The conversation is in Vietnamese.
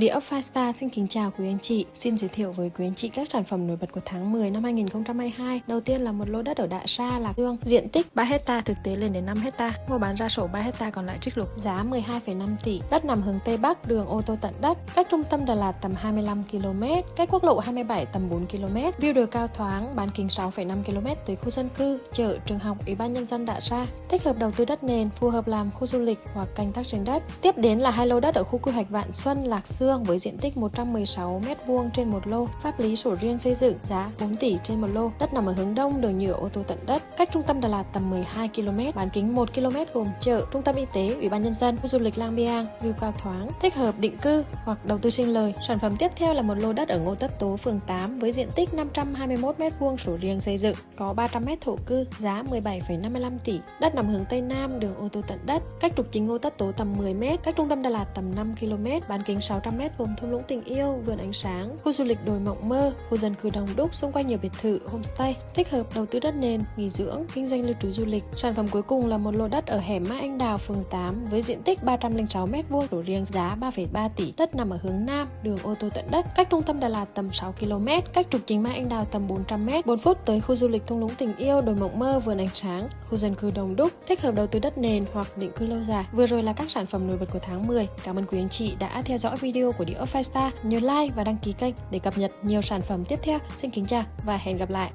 The of Five xin kính chào quý anh chị. Xin giới thiệu với quý anh chị các sản phẩm nổi bật của tháng 10 năm 2022. Đầu tiên là một lô đất ở Đại Sa, Lạc Dương, diện tích 3 hecta thực tế lên đến 5 hecta. Mua bán ra sổ 3 hecta còn lại trích lục, giá 12,5 tỷ. Đất nằm hướng Tây Bắc, đường ô tô tận đất, cách trung tâm Đà Lạt tầm 25 km, cách quốc lộ 27 tầm 4 km. View đồi cao thoáng, bán kính 6,5 km tới khu dân cư, chợ, trường học, ủy ban nhân dân Đại Sa. Thích hợp đầu tư đất nền, phù hợp làm khu du lịch hoặc canh tác trên đất. Tiếp đến là hai lô đất ở khu quy hoạch Vạn Xuân, Lạc Dương Dương với diện tích 116 m2 trên một lô, pháp lý sổ riêng xây dựng, giá 4 tỷ trên một lô. Đất nằm ở hướng đông, đường nhựa ô tô tận đất, cách trung tâm Đà Lạt tầm 12 km, bán kính 1 km gồm chợ, trung tâm y tế, ủy ban nhân dân, khu du lịch Lang Biang, view cao thoáng, thích hợp định cư hoặc đầu tư sinh lời. Sản phẩm tiếp theo là một lô đất ở Ngô Tất Tố, phường 8 với diện tích 521 m2 sổ riêng xây dựng, có 300 m thổ cư, giá 17,55 tỷ. Đất nằm hướng tây nam, đường ô tô tận đất, cách trục chính Ngô Tất Tố tầm 10 m, cách trung tâm Đà Lạt tầm 5 km, bán kính 600 m gồm thung lũng tình yêu, vườn ánh sáng, khu du lịch đồi mộng mơ, khu dân cư đông đúc xung quanh nhiều biệt thự, homestay, thích hợp đầu tư đất nền, nghỉ dưỡng, kinh doanh lưu trú du lịch. Sản phẩm cuối cùng là một lô đất ở hẻm Mai Anh Đào, phường 8 với diện tích 306 m2, đổ riêng giá 3,3 tỷ. Đất nằm ở hướng nam, đường ô tô tận đất, cách trung tâm Đà Lạt tầm 6 km, cách trục chính Mai Anh Đào tầm 400 m, 4 phút tới khu du lịch thung lũng tình yêu, đồi mộng mơ, vườn ánh sáng, khu dân cư đông đúc, thích hợp đầu tư đất nền hoặc định cư lâu dài. Vừa rồi là các sản phẩm nổi bật của tháng 10. Cảm ơn quý anh chị đã theo dõi video của Địa ốc Five Star. Nhớ like và đăng ký kênh để cập nhật nhiều sản phẩm tiếp theo. Xin kính chào và hẹn gặp lại!